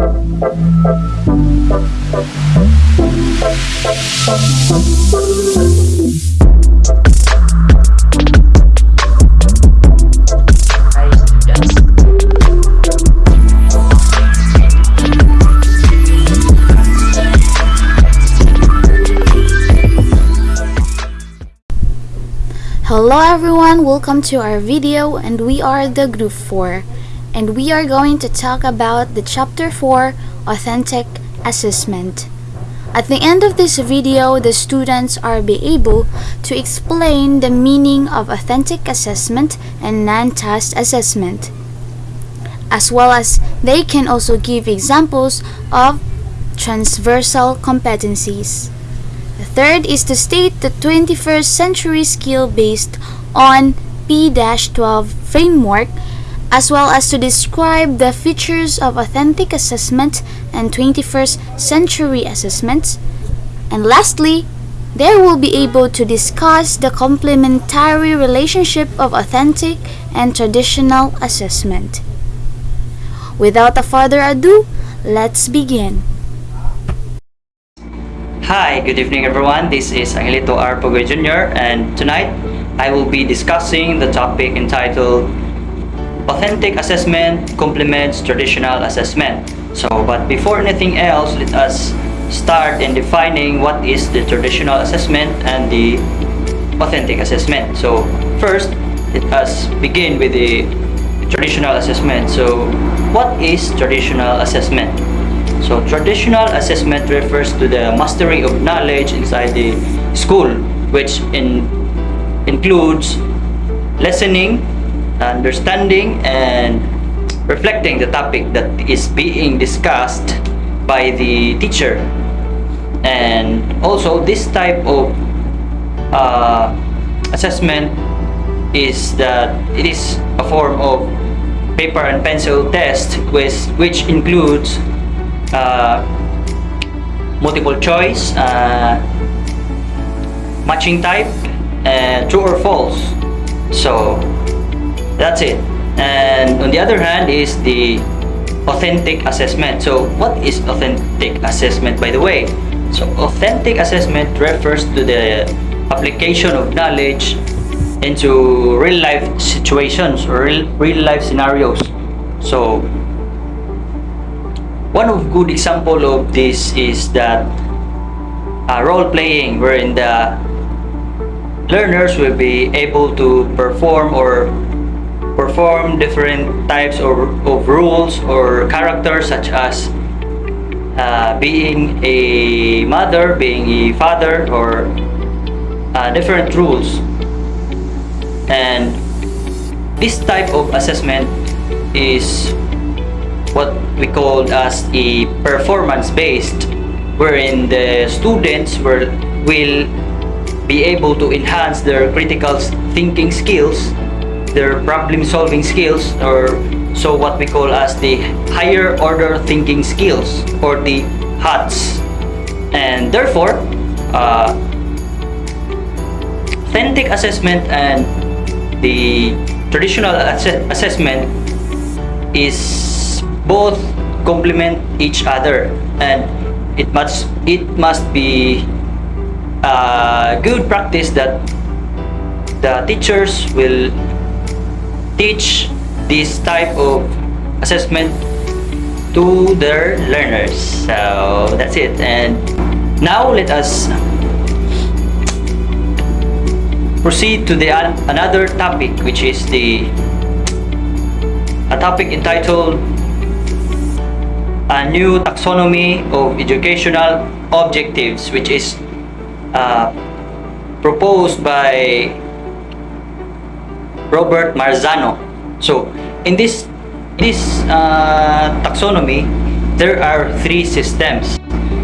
Hello everyone, welcome to our video and we are the group 4 and we are going to talk about the chapter 4 authentic assessment. At the end of this video, the students are be able to explain the meaning of authentic assessment and non-test assessment as well as they can also give examples of transversal competencies. The third is to state the 21st century skill based on P-12 framework as well as to describe the features of authentic assessment and 21st century assessments. And lastly, they will be able to discuss the complementary relationship of authentic and traditional assessment. Without a further ado, let's begin. Hi, good evening everyone. This is Angelito R. Pogoy Jr. and tonight I will be discussing the topic entitled Authentic Assessment Complements Traditional Assessment. So, but before anything else, let us start in defining what is the traditional assessment and the authentic assessment. So, first, let us begin with the traditional assessment. So, what is traditional assessment? So traditional assessment refers to the mastery of knowledge inside the school, which in, includes listening, understanding, and reflecting the topic that is being discussed by the teacher. And also this type of uh, assessment is that it is a form of paper and pencil test which, which includes uh, multiple choice, uh, matching type, and true or false. So that's it. And on the other hand is the authentic assessment. So what is authentic assessment by the way? So authentic assessment refers to the application of knowledge into real life situations or real, real life scenarios. So one of good example of this is that uh, role playing wherein the learners will be able to perform or perform different types of, of rules or characters such as uh, being a mother, being a father or uh, different rules. And this type of assessment is what we call as a performance based wherein the students will, will be able to enhance their critical thinking skills their problem solving skills or so what we call as the higher order thinking skills or the HOTS and therefore uh, authentic assessment and the traditional ass assessment is both complement each other and it must it must be a good practice that the teachers will teach this type of assessment to their learners. So that's it. And now let us proceed to the another topic which is the a topic entitled a new taxonomy of educational objectives which is uh, proposed by Robert Marzano. So in this this uh, taxonomy there are three systems.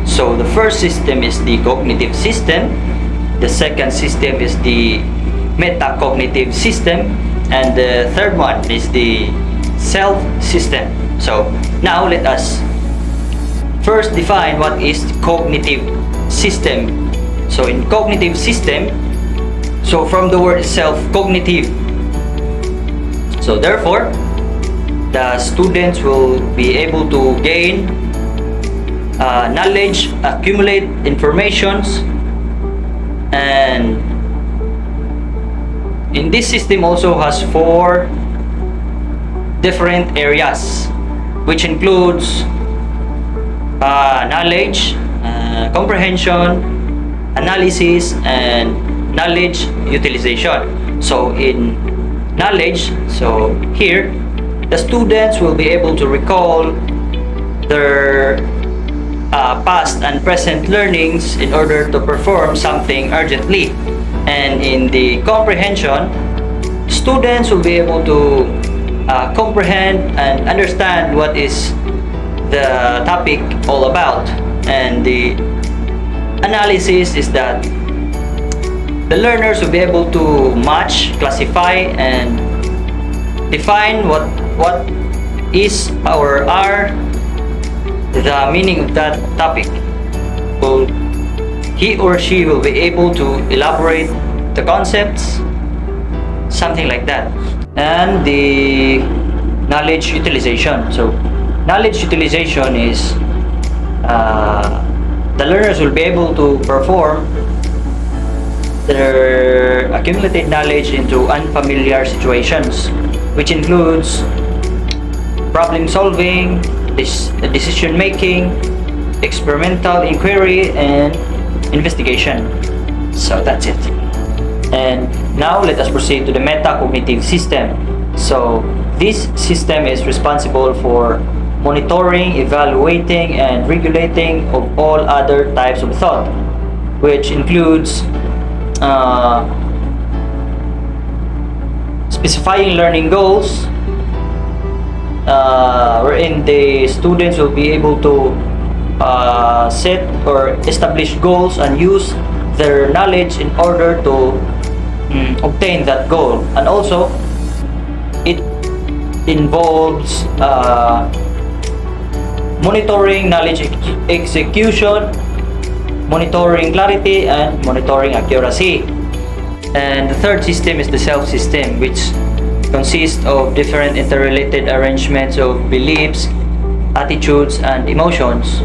So the first system is the cognitive system, the second system is the metacognitive system, and the third one is the self system. So now let us first define what is cognitive system. So in cognitive system, so from the word itself, cognitive. So therefore, the students will be able to gain uh, knowledge, accumulate informations, and in this system also has four different areas which includes uh, knowledge, uh, comprehension, analysis, and knowledge utilization. So in knowledge, so here the students will be able to recall their uh, past and present learnings in order to perform something urgently. And in the comprehension, students will be able to uh, comprehend and understand what is the topic all about. And the analysis is that the learners will be able to match, classify, and define what what is or are the meaning of that topic. Will he or she will be able to elaborate the concepts, something like that. And the knowledge utilization. So, knowledge utilization is uh, the learners will be able to perform their accumulated knowledge into unfamiliar situations, which includes problem solving, this decision making, experimental inquiry, and investigation. So that's it. And now let us proceed to the metacognitive system. So this system is responsible for monitoring, evaluating, and regulating of all other types of thought, which includes uh, specifying learning goals, uh, wherein the students will be able to uh, set or establish goals and use their knowledge in order to mm, obtain that goal. And also, it involves uh, monitoring knowledge ex- execution, monitoring clarity, and monitoring accuracy. And the third system is the self system, which consists of different interrelated arrangements of beliefs, attitudes, and emotions,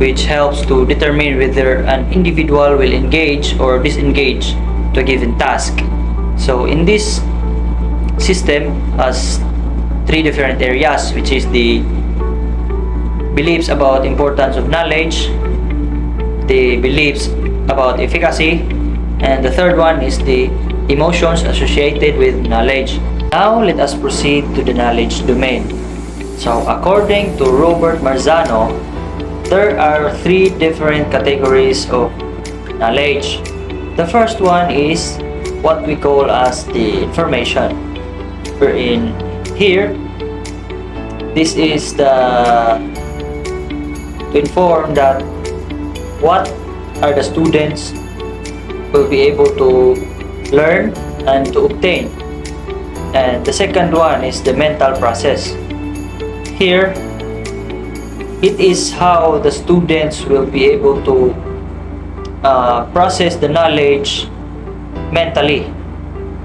which helps to determine whether an individual will engage or disengage to a given task. So in this system has three different areas, which is the beliefs about importance of knowledge, the beliefs about efficacy, and the third one is the emotions associated with knowledge. Now let us proceed to the knowledge domain. So according to Robert Marzano, there are three different categories of knowledge. The first one is what we call as the information. We're in here, this is the to inform that what are the students will be able to learn and to obtain. And the second one is the mental process. Here, it is how the students will be able to uh, process the knowledge mentally.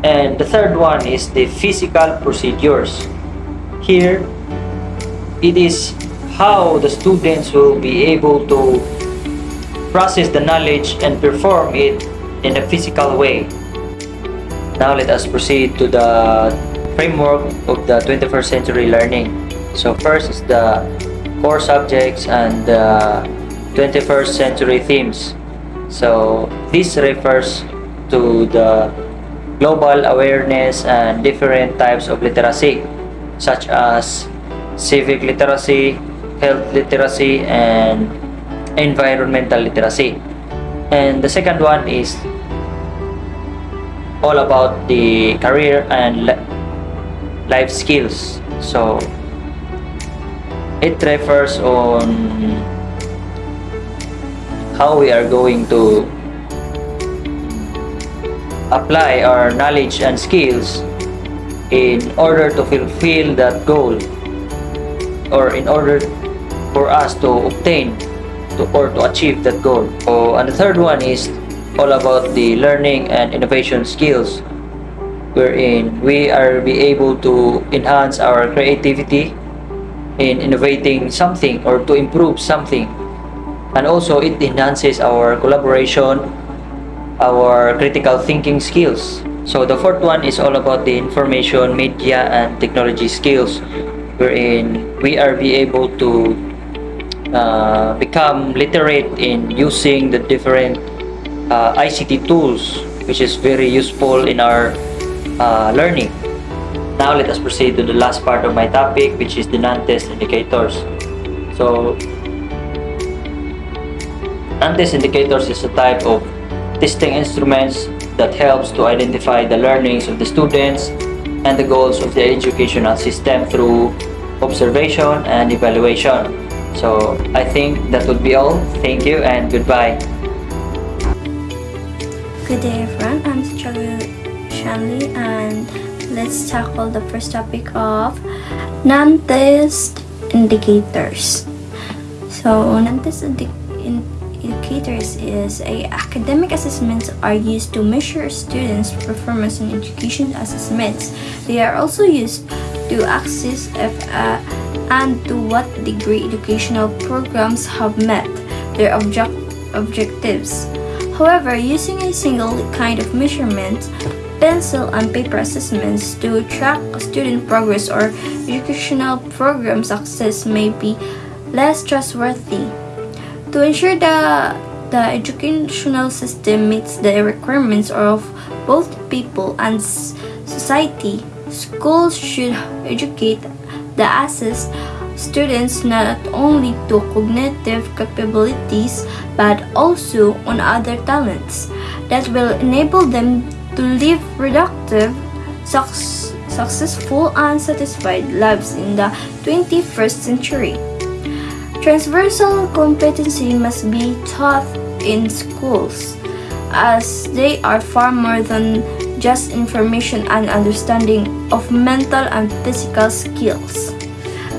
And the third one is the physical procedures. Here, it is how the students will be able to process the knowledge and perform it in a physical way. Now let us proceed to the framework of the 21st century learning. So first is the core subjects and the 21st century themes. So this refers to the global awareness and different types of literacy such as civic literacy, health literacy, and environmental literacy. And the second one is all about the career and life skills. So it refers on how we are going to apply our knowledge and skills in order to fulfill that goal or in order for us to obtain to, or to achieve that goal. So, and the third one is all about the learning and innovation skills wherein we are be able to enhance our creativity in innovating something or to improve something and also it enhances our collaboration our critical thinking skills so the fourth one is all about the information media and technology skills wherein we are be able to uh, become literate in using the different uh, ICT tools which is very useful in our uh, learning now let us proceed to the last part of my topic which is the non-test indicators so non-test indicators is a type of testing instruments that helps to identify the learnings of the students and the goals of the educational system through observation and evaluation. So I think that would be all. Thank you and goodbye. Good day everyone, I'm Charu Shanley and let's tackle the first topic of non-test indicators. So non-test indi in indicators is a academic assessments are used to measure students' performance in education assessments. They are also used to assess if uh, and to what degree educational programs have met their object objectives. However, using a single kind of measurement, pencil and paper assessments to track student progress or educational program success may be less trustworthy. To ensure the, the educational system meets the requirements of both people and society, schools should educate the assessed students not only to cognitive capabilities but also on other talents that will enable them to live productive, successful, and satisfied lives in the 21st century. Transversal competency must be taught in schools as they are far more than just information and understanding of mental and physical skills.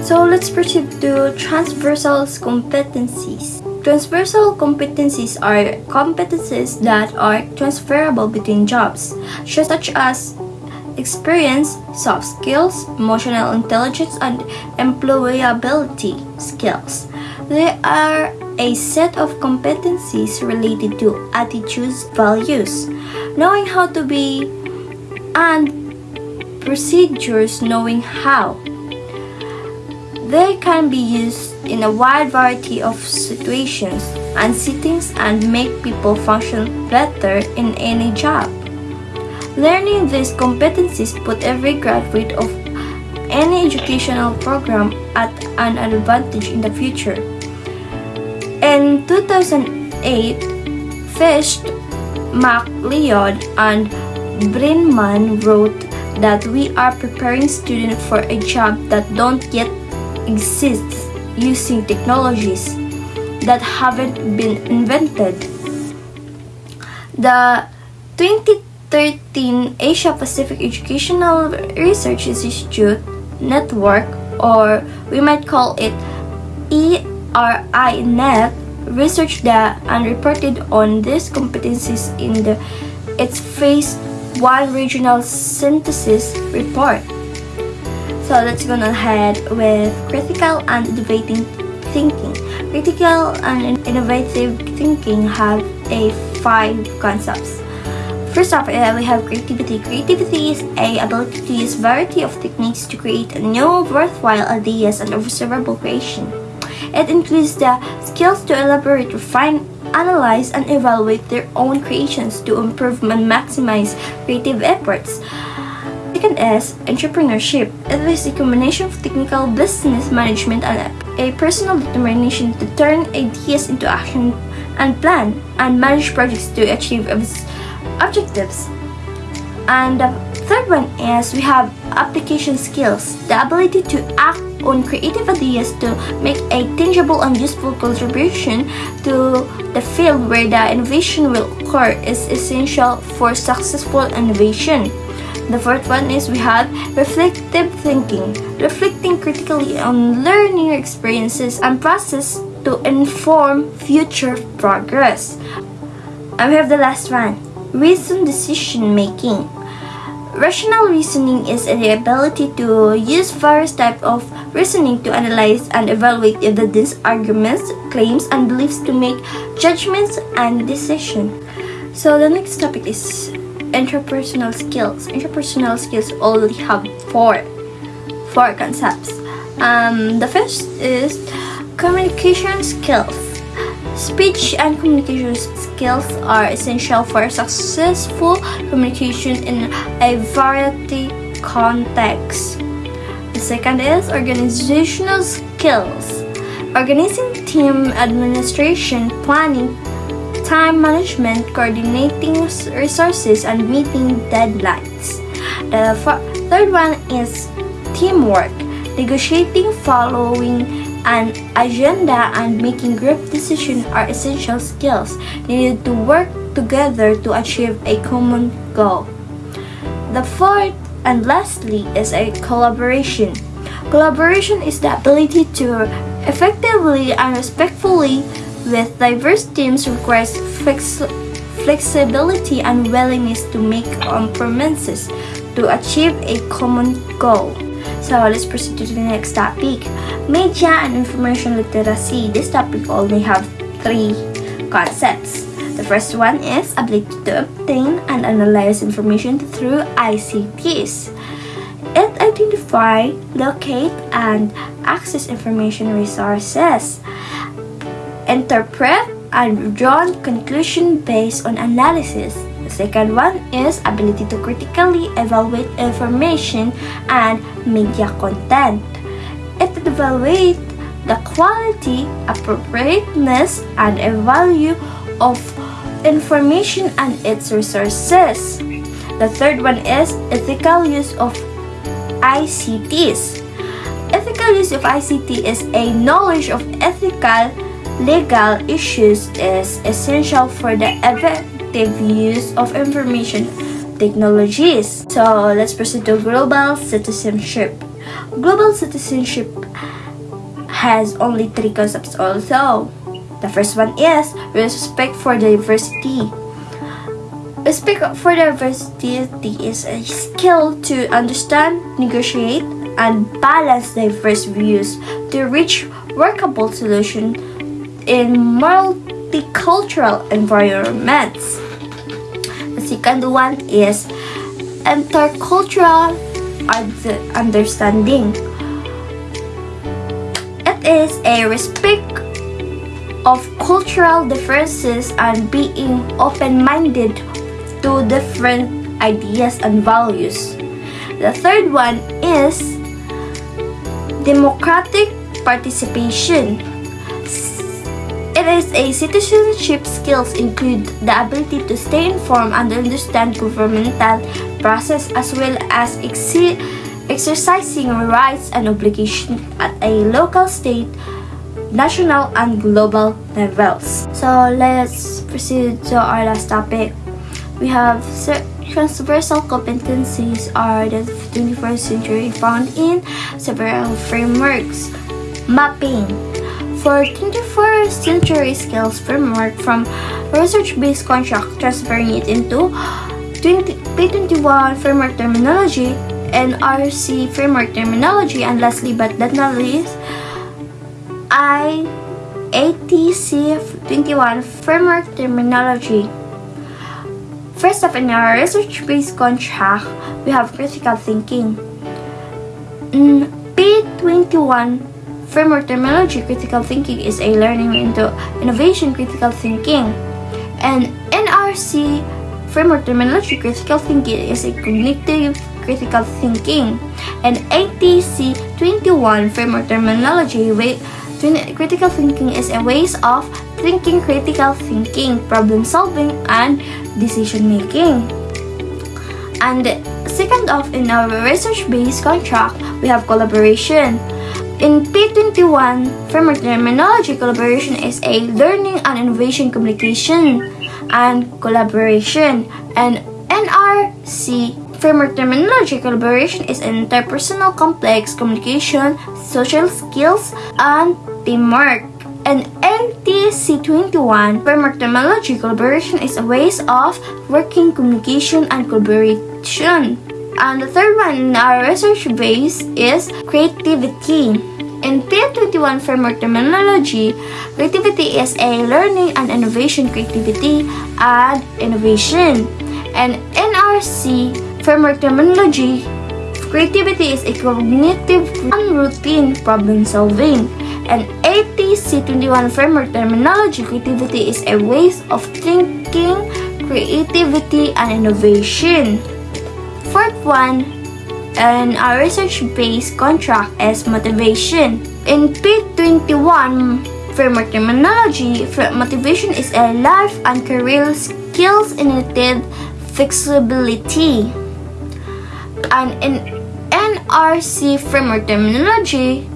So let's proceed to transversal competencies. Transversal competencies are competencies that are transferable between jobs, such as experience, soft skills, emotional intelligence, and employability skills. They are a set of competencies related to attitudes, values, knowing how to be, and procedures knowing how. They can be used in a wide variety of situations and settings and make people function better in any job. Learning these competencies put every graduate of any educational program at an advantage in the future. In 2008, Fisch, McLeod, and Brenman wrote that we are preparing students for a job that don't yet exists using technologies that haven't been invented. The 2013 Asia Pacific Educational Research Institute Network, or we might call it ERI-Net, researched that and reported on these competencies in the, its Phase 1 Regional Synthesis Report. So let's go ahead with critical and innovative thinking. Critical and innovative thinking have a five concepts. First off, uh, we have creativity. Creativity is a ability to use variety of techniques to create new worthwhile ideas and observable creation. It includes the skills to elaborate, refine, analyze, and evaluate their own creations to improve and maximize creative efforts. Second is entrepreneurship. It is a combination of technical business management and a personal determination to turn ideas into action and plan and manage projects to achieve objectives. And the third one is we have application skills, the ability to act on creative ideas to make a tangible and useful contribution to the field where the innovation will occur is essential for successful innovation. The fourth one is we have reflective thinking, reflecting critically on learning experiences and process to inform future progress. And we have the last one, reason decision making. Rational reasoning is the ability to use various types of reasoning to analyze and evaluate evidence, arguments, claims, and beliefs to make judgments and decisions. So the next topic is interpersonal skills. Interpersonal skills only have four, four concepts. Um, the first is communication skills. Speech and communication skills are essential for successful communication in a variety of contexts. The second is organizational skills. Organizing team administration, planning, time management, coordinating resources, and meeting deadlines. The third one is teamwork, negotiating, following an agenda and making group decisions are essential skills needed to work together to achieve a common goal. The fourth and lastly is a collaboration. Collaboration is the ability to effectively and respectfully with diverse teams requires flex flexibility and willingness to make compromises to achieve a common goal. So let's proceed to the next topic. Media and information literacy. This topic only have three concepts. The first one is ability to obtain and analyze information through ICTs. It identify, locate, and access information resources. Interpret and draw conclusion based on analysis second one is ability to critically evaluate information and media content. It evaluates the quality, appropriateness, and value of information and its resources. The third one is ethical use of ICTs. Ethical use of ICT is a knowledge of ethical legal issues is essential for the effective use of information technologies. So let's proceed to global citizenship. Global citizenship has only three concepts also. The first one is respect for diversity. Respect for diversity is a skill to understand, negotiate, and balance diverse views to reach workable solutions in multicultural environments. Second one is intercultural understanding. It is a respect of cultural differences and being open-minded to different ideas and values. The third one is democratic participation. It is a citizenship skills include the ability to stay informed and understand governmental process as well as exercising rights and obligations at a local, state, national, and global levels. So let's proceed to our last topic. We have transversal competencies are the 21st century found in several frameworks. Mapping for 21st century skills framework from research-based contract transferring it into 20, P21 framework terminology and RC framework terminology and lastly but not least I ATC 21 framework terminology. First up in our research-based contract, we have critical thinking. In P21 Framework terminology critical thinking is a learning into innovation critical thinking. And NRC framework terminology critical thinking is a cognitive critical thinking. And ATC 21 framework terminology critical thinking is a ways of thinking critical thinking, problem solving, and decision making. And second off in our research-based contract, we have collaboration. In P21, framework terminology, collaboration is a learning and innovation communication and collaboration. And NRC framework terminology, collaboration is an interpersonal complex communication, social skills, and teamwork. And ATC21 framework terminology, collaboration is a ways of working communication and collaboration. And the third one in our research base is creativity. In P21 framework terminology, creativity is a learning and innovation creativity and innovation. And NRC framework terminology, creativity is a cognitive and routine problem solving. And ATC21 framework terminology, creativity is a ways of thinking, creativity, and innovation. Fourth one, and our research-based contract is motivation. In P21 framework terminology, motivation is a life and career skills initiative flexibility. And in NRC framework terminology,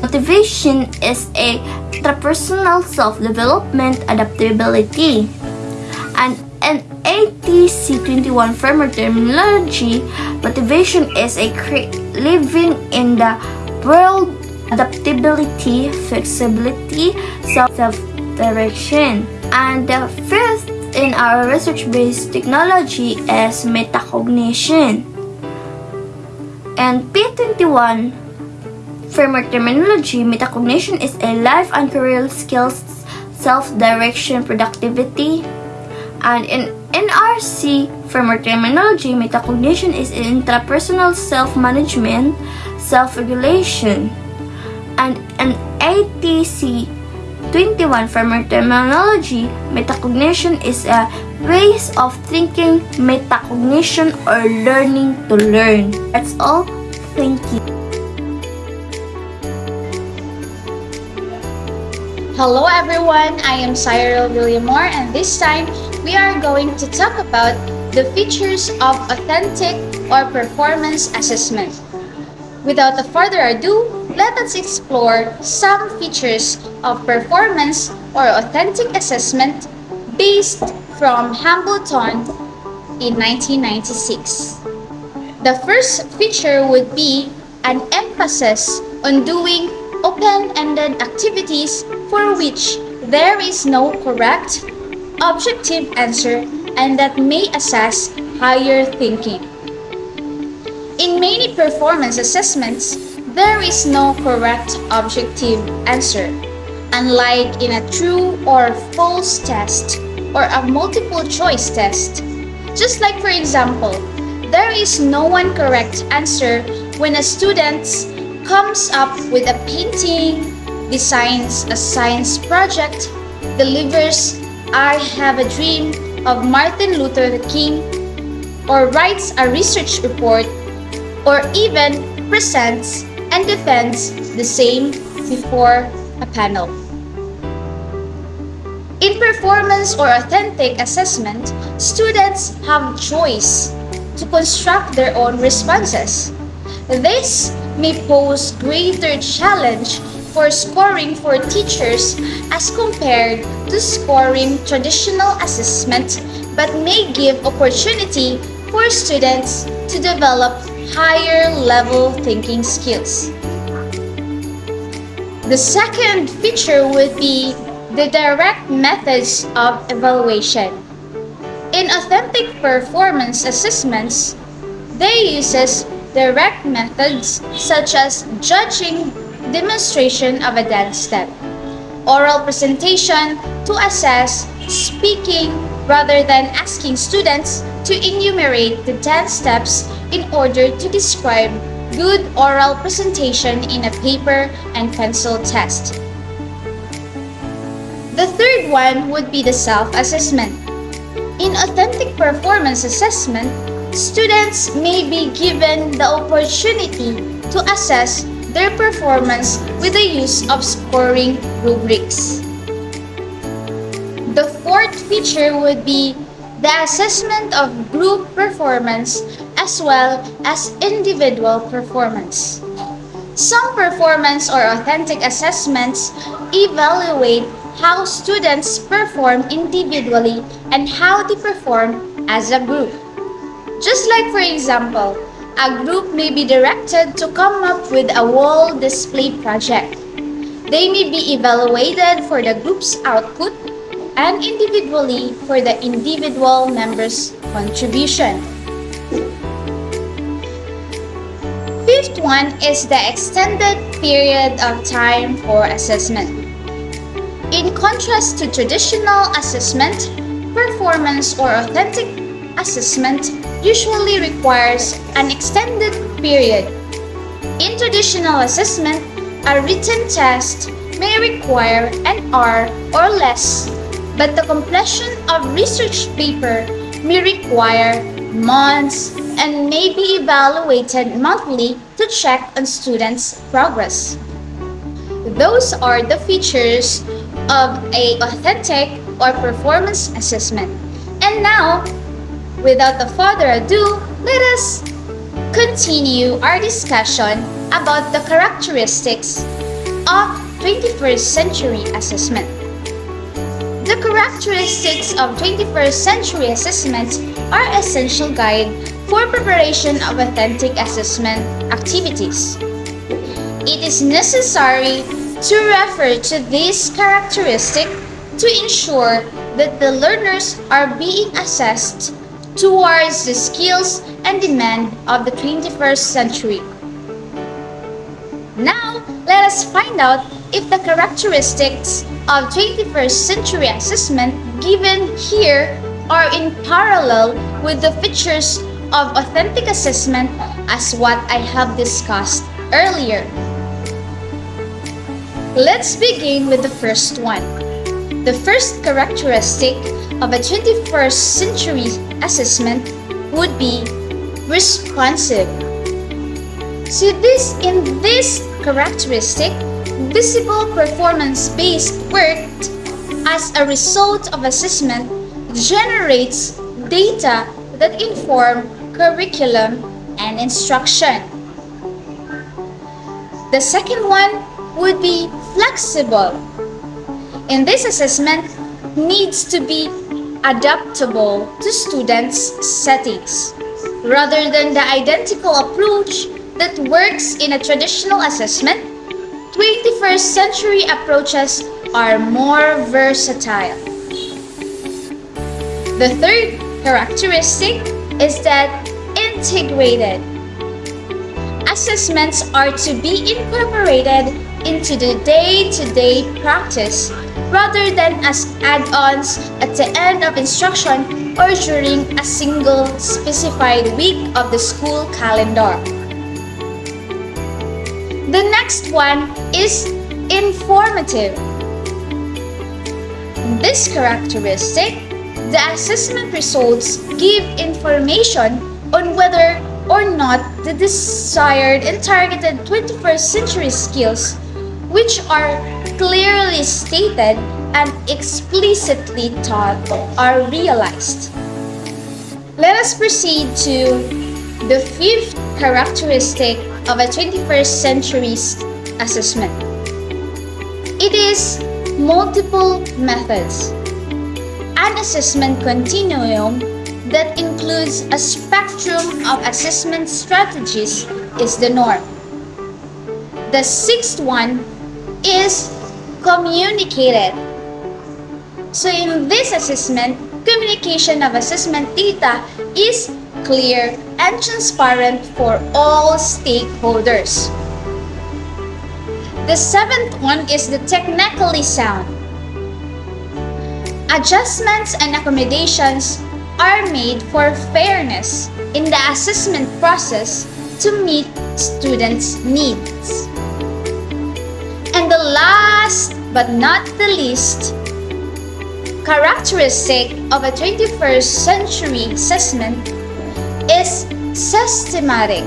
motivation is a interpersonal self-development adaptability. And in ATC21 framework terminology, motivation is a living in the world, adaptability, flexibility, self-direction. And the fifth in our research-based technology is metacognition. And P21 framework terminology, metacognition is a life and career skills, self-direction, productivity, and in NRC framework terminology, metacognition is intrapersonal self-management, self-regulation. And an ATC 21 framework terminology, metacognition is a ways of thinking, metacognition, or learning to learn. That's all. Thank you. Hello everyone, I am Cyril Williamore and this time we are going to talk about the features of authentic or performance assessment. Without further ado, let us explore some features of performance or authentic assessment based from Hambleton in 1996. The first feature would be an emphasis on doing open-ended activities for which there is no correct objective answer and that may assess higher thinking. In many performance assessments, there is no correct objective answer, unlike in a true or false test or a multiple choice test. Just like for example, there is no one correct answer when a student comes up with a painting, designs a science project, delivers I Have a Dream of Martin Luther King, or writes a research report, or even presents and defends the same before a panel. In performance or authentic assessment, students have choice to construct their own responses. This may pose greater challenge for scoring for teachers as compared to scoring traditional assessment but may give opportunity for students to develop higher level thinking skills. The second feature would be the direct methods of evaluation. In authentic performance assessments, they uses direct methods such as judging demonstration of a dance step, oral presentation to assess speaking rather than asking students to enumerate the dance steps in order to describe good oral presentation in a paper and pencil test. The third one would be the self-assessment. In authentic performance assessment, students may be given the opportunity to assess their performance with the use of scoring rubrics. The fourth feature would be the assessment of group performance as well as individual performance. Some performance or authentic assessments evaluate how students perform individually and how they perform as a group. Just like for example, a group may be directed to come up with a wall display project. They may be evaluated for the group's output and individually for the individual members' contribution. fifth one is the extended period of time for assessment. In contrast to traditional assessment, performance or authentic assessment usually requires an extended period. In traditional assessment, a written test may require an hour or less, but the completion of research paper may require months and may be evaluated monthly to check on students' progress. Those are the features of a authentic or performance assessment. And now, without the further ado, let us continue our discussion about the characteristics of 21st century assessment. The characteristics of 21st century assessment are essential guide for preparation of authentic assessment activities. It is necessary to refer to this characteristic to ensure that the learners are being assessed towards the skills and demand of the 21st century. Now, let us find out if the characteristics of 21st century assessment given here are in parallel with the features of authentic assessment as what I have discussed earlier. Let's begin with the first one. The first characteristic of a 21st century assessment would be responsive. So this in this characteristic, visible performance-based work as a result of assessment generates data that inform curriculum and instruction. The second one would be flexible. In this assessment, needs to be adaptable to students' settings, rather than the identical approach that works in a traditional assessment 21st century approaches are more versatile. The third characteristic is that integrated. Assessments are to be incorporated into the day-to-day practice rather than as add-ons at the end of instruction or during a single specified week of the school calendar. The next one is informative. This characteristic, the assessment results give information on whether or not the desired and targeted 21st century skills, which are clearly stated and explicitly taught, are realized. Let us proceed to the fifth characteristic of a 21st century assessment. It is multiple methods. An assessment continuum that includes a spectrum of assessment strategies is the norm. The sixth one is communicated. So in this assessment, communication of assessment data is clear and transparent for all stakeholders. The seventh one is the technically sound. Adjustments and accommodations are made for fairness in the assessment process to meet students' needs. And the last but not the least characteristic of a 21st century assessment is systematic.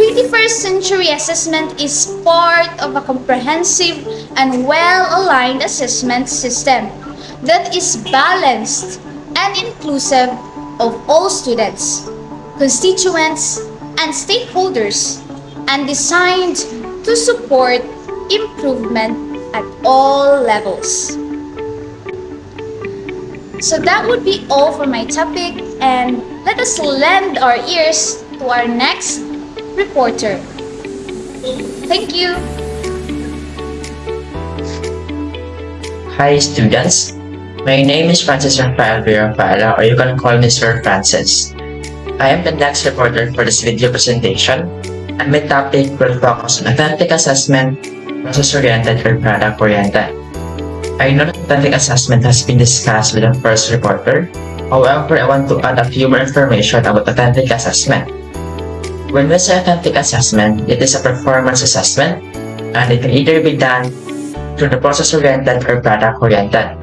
21st century assessment is part of a comprehensive and well-aligned assessment system that is balanced and inclusive of all students, constituents, and stakeholders and designed to support improvement at all levels. So that would be all for my topic and let us lend our ears to our next reporter. Thank you. Hi students, my name is Francis Rafael Virampala or you can call me Sir Francis. I am the next reporter for this video presentation and my topic will focus on authentic assessment, process-oriented, or product-oriented. I know that authentic assessment has been discussed with the first reporter, however, I want to add a few more information about authentic assessment. When we say authentic assessment, it is a performance assessment, and it can either be done through the process-oriented or product-oriented.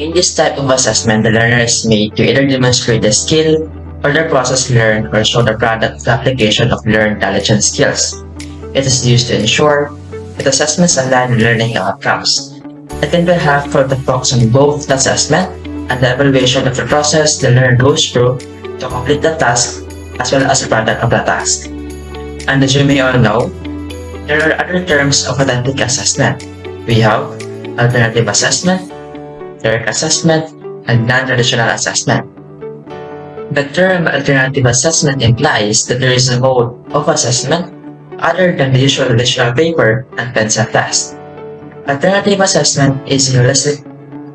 In this type of assessment, the learner is made to either demonstrate the skill or the process learned or show the product application of learned knowledge and skills. It is used to ensure that assessments align learning outcomes. It can be helpful to focus on both the assessment and the evaluation of the process the learner goes through to complete the task as well as the product of the task. And as you may all know, there are other terms of authentic assessment. We have alternative assessment, direct assessment, and non-traditional assessment. The term alternative assessment implies that there is a mode of assessment other than the usual traditional paper and pencil test. Alternative assessment is a holistic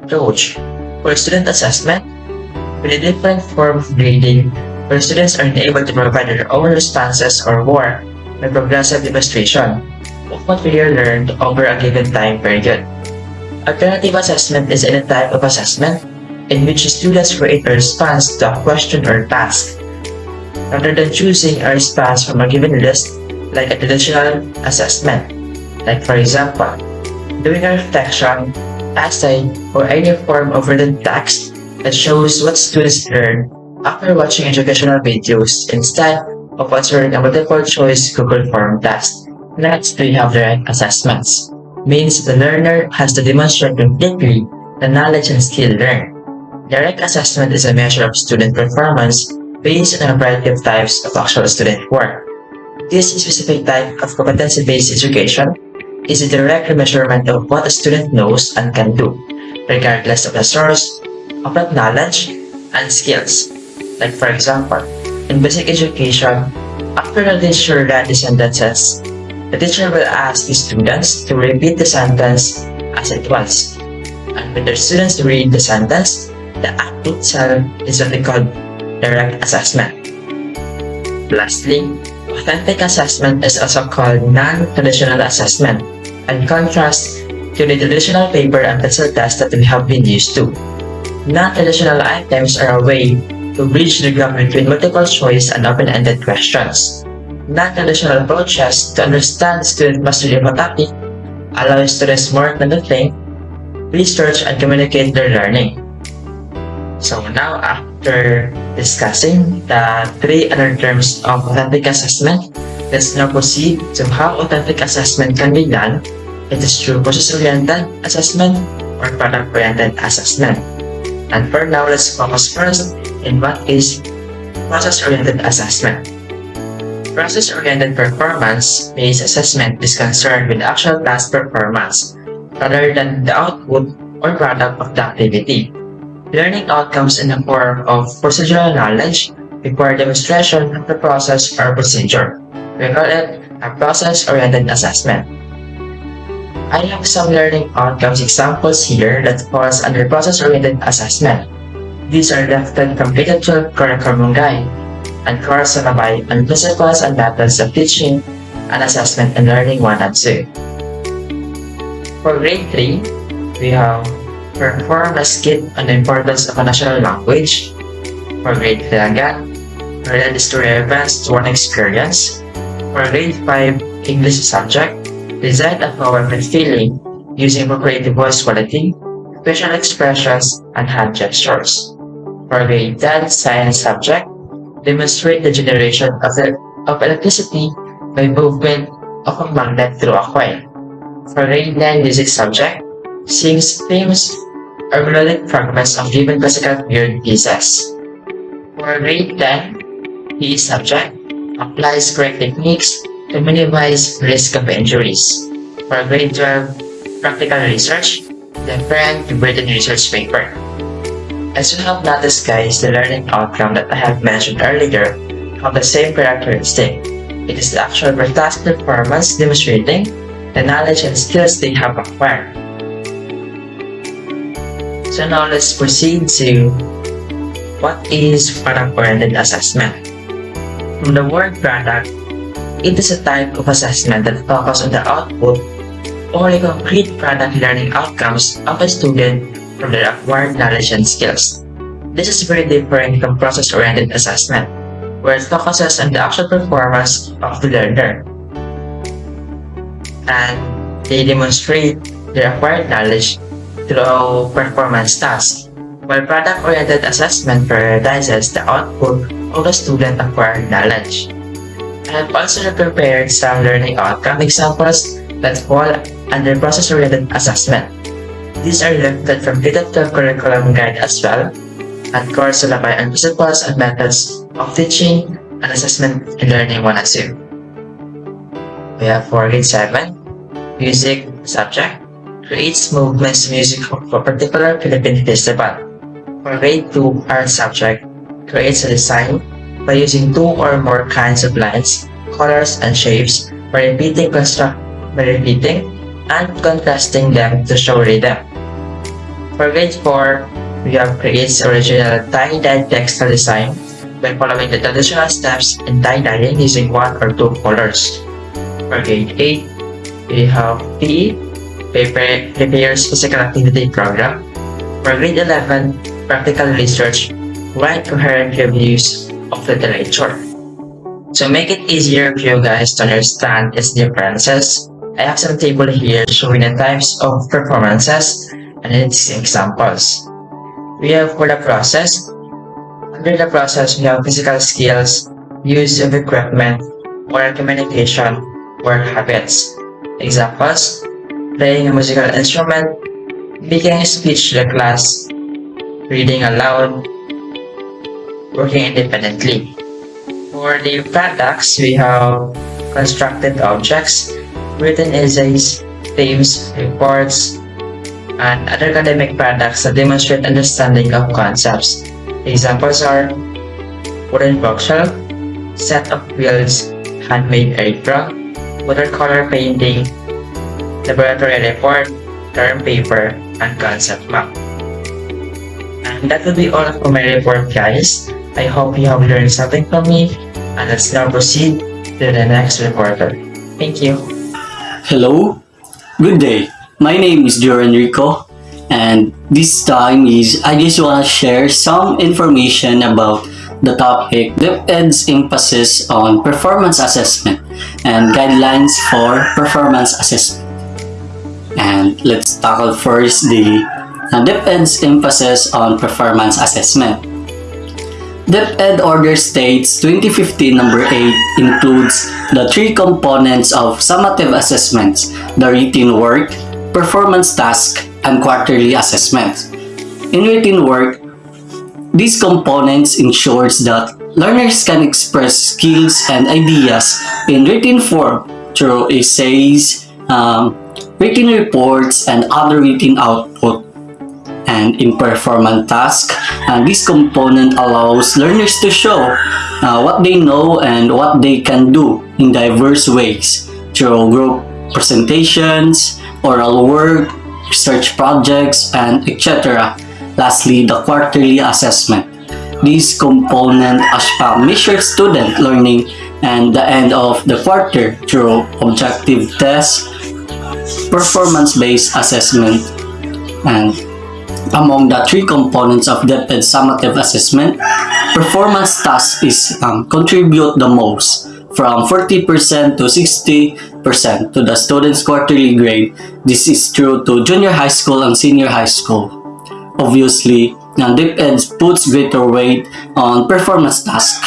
approach for student assessment with a different form of grading where students are able to provide their own responses or work by progressive demonstration of what we learned over a given time period. Alternative assessment is any type of assessment in which students create a response to a question or task, rather than choosing a response from a given list like a traditional assessment. Like for example, doing a reflection, essay, or any form of written text that shows what students learn after watching educational videos instead of answering a multiple choice Google form test. Next, we have direct assessments means the learner has to demonstrate completely the knowledge and skill learned. Direct assessment is a measure of student performance based on a variety of types of actual student work. This specific type of competency-based education is a direct measurement of what a student knows and can do, regardless of the source of that knowledge and skills. Like for example, in basic education, after the teacher the sentences, the teacher will ask the students to repeat the sentence as it was. And when the students read the sentence, the act itself is what we call direct assessment. Lastly, authentic assessment is also called non-traditional assessment, in contrast to the traditional paper and pencil test that we have been used to. Non-traditional items are a way to bridge the gap between multiple choice and open-ended questions non-traditional approaches to understand student mastery of a topic allow students more than to think, research, and communicate their learning. So now, after discussing the three other terms of authentic assessment, let's now proceed to how authentic assessment can be done. It is through process-oriented assessment or product-oriented assessment. And for now, let's focus first in what is process-oriented assessment. Process-oriented performance-based assessment is concerned with actual task performance rather than the output or product of the activity. Learning outcomes in the form of procedural knowledge require demonstration of the process or procedure. We call it a process-oriented assessment. I have some learning outcomes examples here that falls under process-oriented assessment. These are lifted from K-12 Curriculum Guide and course syllabi on principles and methods of teaching and assessment and learning 1 and 2. For grade 3, we have perform a skit on the importance of a national language. For grade 3 again, relate the story events to one experience. For grade 5 English subject, design a poem with feeling using appropriate voice quality, facial expressions, and hand gestures. For grade 10 science subject, demonstrate the generation of, the, of electricity by movement of a magnet through a coil. For grade 9 music subject, sings themes or melodic fragments of given classical period pieces. For grade 10, PE subject, applies correct techniques to minimize risk of injuries. For grade 12, practical research, different to written research paper. As you have noticed guys, the learning outcome that I have mentioned earlier have the same characteristic. It is the actual task performance demonstrating the knowledge and skills they have acquired. So now let's proceed to what is product-oriented assessment. From the word product, it is a type of assessment that focuses on the output or the concrete product learning outcomes of a student from their acquired knowledge and skills. This is very different from process-oriented assessment, where it focuses on the actual performance of the learner. And they demonstrate their acquired knowledge through performance tasks, while product-oriented assessment prioritizes the output of the student acquired knowledge. I have also prepared some learning outcome examples that fall under process-oriented assessment. These are lifted from K-12 curriculum guide as well, at course syllabi and principles and methods of teaching and assessment in learning 1 and 2. We have for grade 7, music subject creates movements music for a particular Philippine festival. For grade 2, art subject creates a design by using two or more kinds of lines, colors, and shapes by repeating construct by repeating and contrasting them to show rhythm. For grade 4, we have creates original tie-dye textile design by following the traditional steps in tie-dyeing using one or two colors. For grade 8, we have PE, Prepare, Prepares Physical Activity Program. For grade 11, Practical Research, write coherent reviews of literature. To make it easier for you guys to understand its differences, I have some table here showing the types of performances and its examples. We have for the process. Under the process, we have physical skills, use of equipment, oral communication, work habits. Examples, playing a musical instrument, making a speech to the class, reading aloud, working independently. For the products, we have constructed objects, written essays, themes, reports, and other academic products that demonstrate understanding of concepts. Examples are wooden bookshelf, set of wheels, handmade apron, watercolor painting, laboratory report, term paper, and concept map. And that will be all for my report guys. I hope you have learned something from me and let's now proceed to the next reporter. Thank you. Hello, good day. My name is Joran Rico, and this time is I just want to share some information about the topic DepEd's emphasis on performance assessment and guidelines for performance assessment. And let's tackle first the uh, DepEd's emphasis on performance assessment. DepEd Order States 2015 number 8 includes the three components of summative assessments, the written work, performance task, and quarterly assessment. In written work, these components ensures that learners can express skills and ideas in written form through essays, um, written reports, and other written output and in performance task. And this component allows learners to show uh, what they know and what they can do in diverse ways through group presentations, oral work, research projects, and etc. Lastly, the quarterly assessment. This component uh, measures student learning and the end of the quarter through objective tests, performance-based assessment, and among the three components of DepEd summative assessment, performance task is um, contribute the most from 40% to 60% to the student's quarterly grade. This is true to junior high school and senior high school. Obviously, DepEd puts greater weight on performance tasks.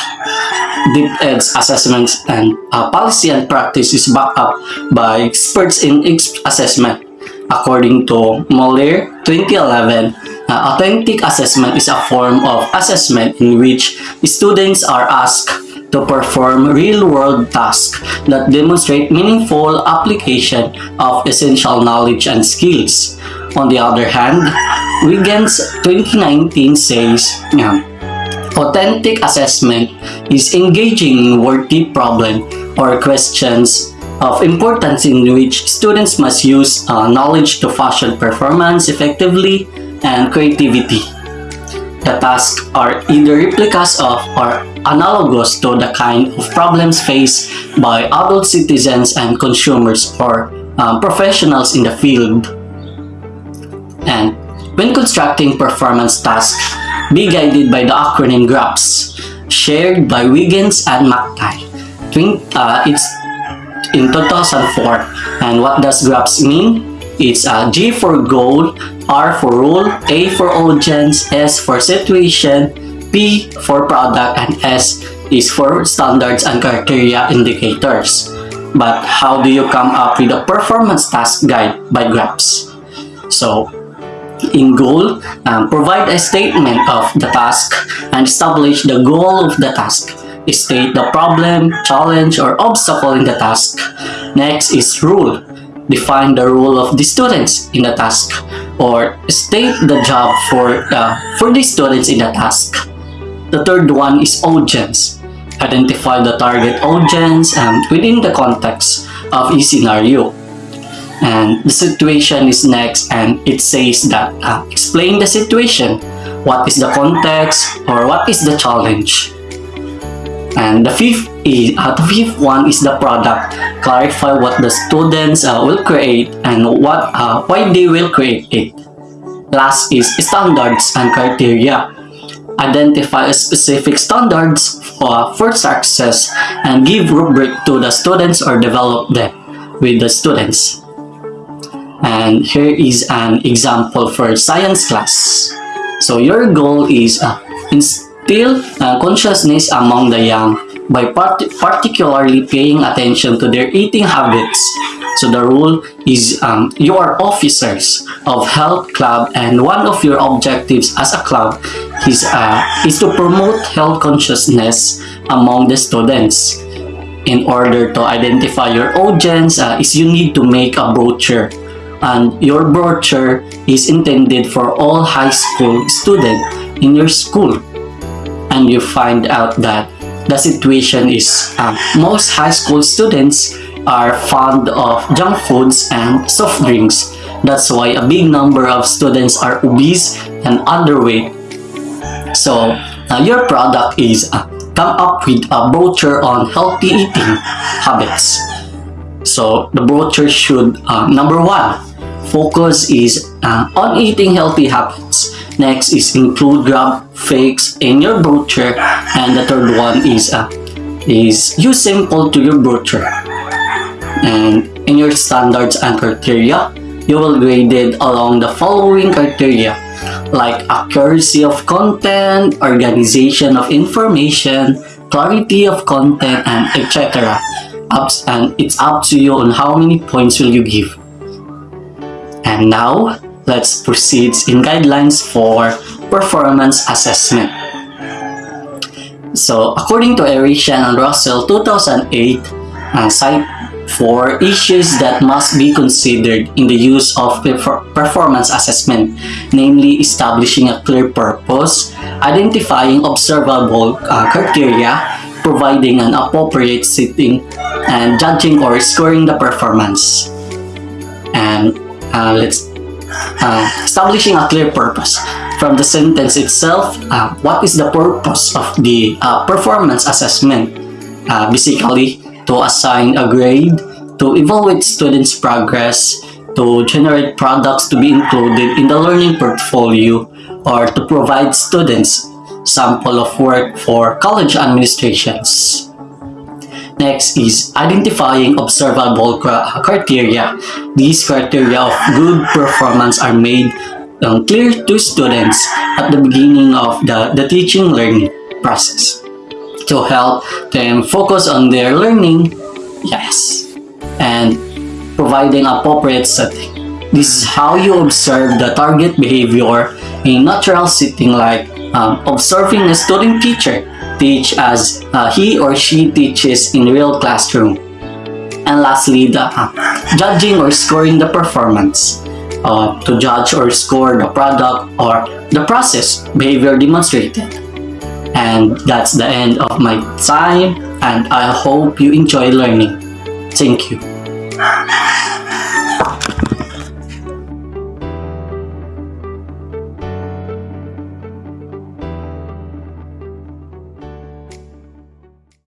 DepEd's assessments and uh, policy and practice is backed up by experts in assessment According to Mueller 2011, uh, authentic assessment is a form of assessment in which students are asked to perform real-world tasks that demonstrate meaningful application of essential knowledge and skills. On the other hand, Wiggins 2019 says, yeah, authentic assessment is engaging in worthy problem or questions of importance in which students must use uh, knowledge to fashion performance effectively and creativity. The tasks are either replicas of or analogous to the kind of problems faced by adult citizens and consumers or um, professionals in the field. And when constructing performance tasks, be guided by the acronym GRASPS, shared by Wiggins and. Twin- uh, it's in 2004. And what does GRASPS mean? It's uh, G for goal, R for rule, A for audience, S for situation, P for product, and S is for standards and criteria indicators. But how do you come up with a performance task guide by GRASPS? So, in goal, um, provide a statement of the task and establish the goal of the task. State the problem, challenge, or obstacle in the task. Next is rule. Define the role of the students in the task or state the job for, uh, for the students in the task. The third one is audience. Identify the target audience um, within the context of a scenario and the situation is next and it says that uh, explain the situation. What is the context or what is the challenge? And the fifth is uh, the fifth one is the product. Clarify what the students uh, will create and what uh, why they will create it. Last is standards and criteria. Identify specific standards for, for success and give rubric to the students or develop them with the students and here is an example for science class. So your goal is uh, instill uh, consciousness among the young by part particularly paying attention to their eating habits. So the rule is um, you are officers of health club and one of your objectives as a club is, uh, is to promote health consciousness among the students. In order to identify your audience, uh, is you need to make a brochure and your brochure is intended for all high school students in your school. And you find out that the situation is um, most high school students are fond of junk foods and soft drinks. That's why a big number of students are obese and underweight. So uh, your product is uh, come up with a brochure on healthy eating habits. So the brochure should uh, number one focus is uh, on eating healthy habits. Next is include graphics in your brochure, and the third one is uh, is use simple to your brochure. And in your standards and criteria, you will grade it along the following criteria like accuracy of content, organization of information, clarity of content, and etc. And it's up to you on how many points will you give. And now, let's proceed in guidelines for performance assessment. So, according to Airasian and Russell 2008, uh, cite for issues that must be considered in the use of performance assessment, namely establishing a clear purpose, identifying observable uh, criteria, providing an appropriate setting, and judging or scoring the performance. And uh, let's uh, establishing a clear purpose. From the sentence itself uh, what is the purpose of the uh, performance assessment? Uh, basically to assign a grade to evaluate students progress to generate products to be included in the learning portfolio or to provide students sample of work for college administrations Next is identifying observable criteria. These criteria of good performance are made um, clear to students at the beginning of the, the teaching learning process to help them focus on their learning, yes, and providing appropriate setting. This is how you observe the target behavior in natural setting like um, observing a student teacher teach as uh, he or she teaches in real classroom. And lastly, the uh, judging or scoring the performance. Uh, to judge or score the product or the process behavior demonstrated. And that's the end of my time and I hope you enjoy learning. Thank you.